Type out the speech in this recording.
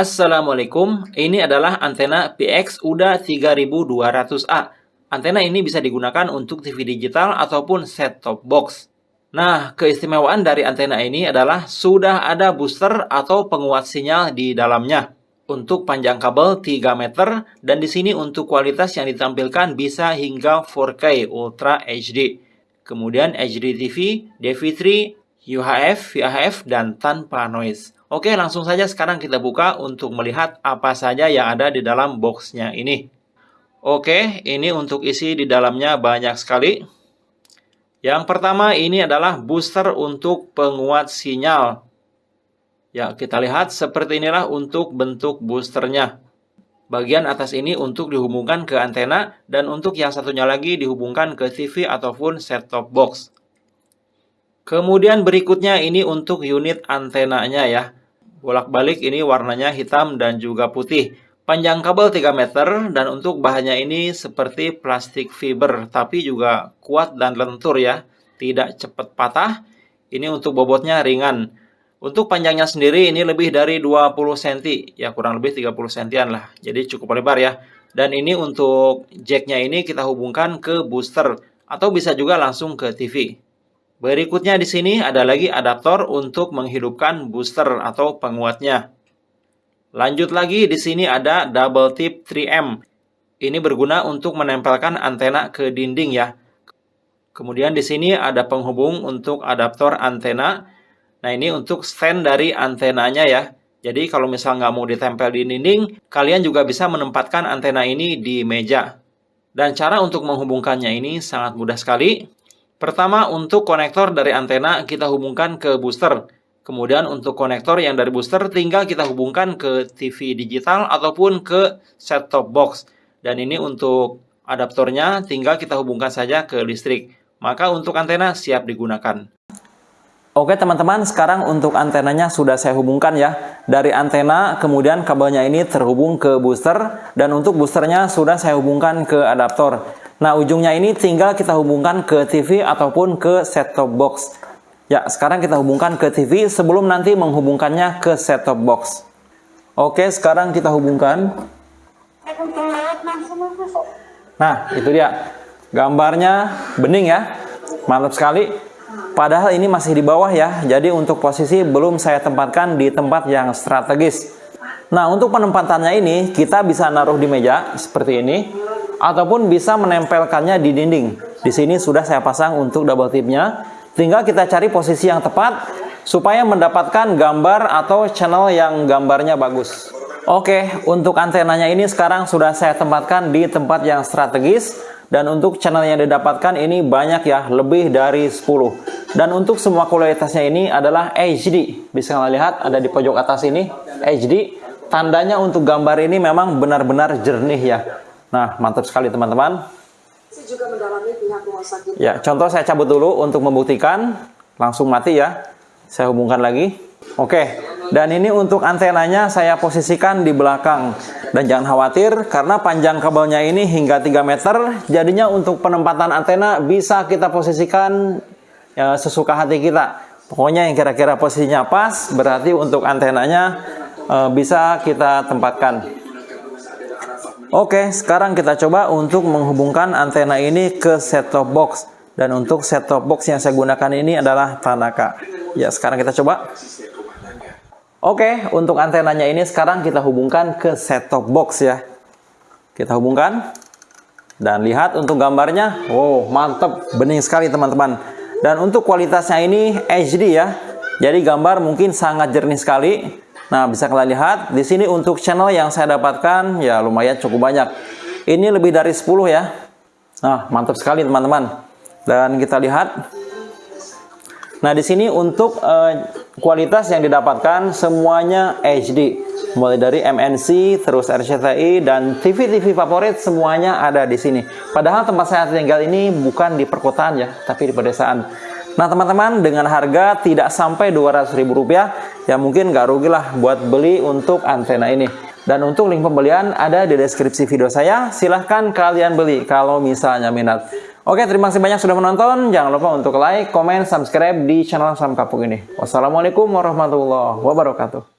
Assalamualaikum, ini adalah antena PX UDA 3200A. Antena ini bisa digunakan untuk TV digital ataupun set-top box. Nah, keistimewaan dari antena ini adalah sudah ada booster atau penguat sinyal di dalamnya. Untuk panjang kabel 3 meter, dan di sini untuk kualitas yang ditampilkan bisa hingga 4K Ultra HD. Kemudian HD TV, DV3, UHF, VHF, dan tanpa noise. Oke, langsung saja sekarang kita buka untuk melihat apa saja yang ada di dalam boxnya ini. Oke, ini untuk isi di dalamnya banyak sekali. Yang pertama ini adalah booster untuk penguat sinyal. Ya, kita lihat seperti inilah untuk bentuk boosternya. Bagian atas ini untuk dihubungkan ke antena dan untuk yang satunya lagi dihubungkan ke TV ataupun set-top box. Kemudian berikutnya ini untuk unit antenanya ya. Bolak-balik ini warnanya hitam dan juga putih. Panjang kabel 3 meter dan untuk bahannya ini seperti plastik fiber tapi juga kuat dan lentur ya. Tidak cepat patah. Ini untuk bobotnya ringan. Untuk panjangnya sendiri ini lebih dari 20 cm, ya kurang lebih 30 cm lah. Jadi cukup lebar ya. Dan ini untuk jacknya ini kita hubungkan ke booster atau bisa juga langsung ke TV. Berikutnya di sini ada lagi adaptor untuk menghidupkan booster atau penguatnya. Lanjut lagi di sini ada double tip 3M. Ini berguna untuk menempelkan antena ke dinding ya. Kemudian di sini ada penghubung untuk adaptor antena. Nah ini untuk stand dari antenanya ya. Jadi kalau misal nggak mau ditempel di dinding, kalian juga bisa menempatkan antena ini di meja. Dan cara untuk menghubungkannya ini sangat mudah sekali. Pertama, untuk konektor dari antena kita hubungkan ke booster. Kemudian untuk konektor yang dari booster tinggal kita hubungkan ke TV digital ataupun ke set-top box. Dan ini untuk adaptornya tinggal kita hubungkan saja ke listrik. Maka untuk antena siap digunakan. Oke teman-teman, sekarang untuk antenanya sudah saya hubungkan ya. Dari antena, kemudian kabelnya ini terhubung ke booster. Dan untuk boosternya sudah saya hubungkan ke adaptor. Nah, ujungnya ini tinggal kita hubungkan ke TV ataupun ke set-top box. Ya, sekarang kita hubungkan ke TV sebelum nanti menghubungkannya ke set-top box. Oke, sekarang kita hubungkan. Nah, itu dia. Gambarnya bening ya. Mantap sekali. Padahal ini masih di bawah ya. Jadi untuk posisi belum saya tempatkan di tempat yang strategis. Nah, untuk penempatannya ini kita bisa naruh di meja seperti ini ataupun bisa menempelkannya di dinding. Di sini sudah saya pasang untuk double tipnya. Tinggal kita cari posisi yang tepat supaya mendapatkan gambar atau channel yang gambarnya bagus. Oke, untuk antenanya ini sekarang sudah saya tempatkan di tempat yang strategis dan untuk channel yang didapatkan ini banyak ya, lebih dari 10. Dan untuk semua kualitasnya ini adalah HD. Bisa kalian lihat ada di pojok atas ini, HD. Tandanya untuk gambar ini memang benar-benar jernih ya. Nah, mantap sekali teman-teman. Ya, contoh saya cabut dulu untuk membuktikan. Langsung mati ya. Saya hubungkan lagi. Oke, dan ini untuk antenanya saya posisikan di belakang. Dan jangan khawatir, karena panjang kabelnya ini hingga 3 meter, jadinya untuk penempatan antena bisa kita posisikan ya, sesuka hati kita. Pokoknya yang kira-kira posisinya pas, berarti untuk antenanya e, bisa kita tempatkan. Oke, sekarang kita coba untuk menghubungkan antena ini ke set-top box. Dan untuk set-top box yang saya gunakan ini adalah Tanaka. Ya, sekarang kita coba. Oke, untuk antenanya ini sekarang kita hubungkan ke set-top box ya. Kita hubungkan. Dan lihat untuk gambarnya. Wow, mantep. Bening sekali teman-teman. Dan untuk kualitasnya ini HD ya. Jadi gambar mungkin sangat jernih sekali. Nah, bisa kalian lihat di sini untuk channel yang saya dapatkan ya lumayan cukup banyak. Ini lebih dari 10 ya. Nah, mantap sekali teman-teman. Dan kita lihat Nah, di sini untuk uh, kualitas yang didapatkan semuanya HD. Mulai dari MNC, terus RCTI dan TV-TV favorit semuanya ada di sini. Padahal tempat saya tinggal ini bukan di perkotaan ya, tapi di pedesaan. Nah teman-teman dengan harga tidak sampai Rp200.000 ya mungkin nggak rugi lah buat beli untuk antena ini. Dan untuk link pembelian ada di deskripsi video saya. Silahkan kalian beli kalau misalnya minat. Oke, terima kasih banyak sudah menonton. Jangan lupa untuk like, komen, subscribe di channel Sam Kapuk ini. Wassalamualaikum warahmatullahi wabarakatuh.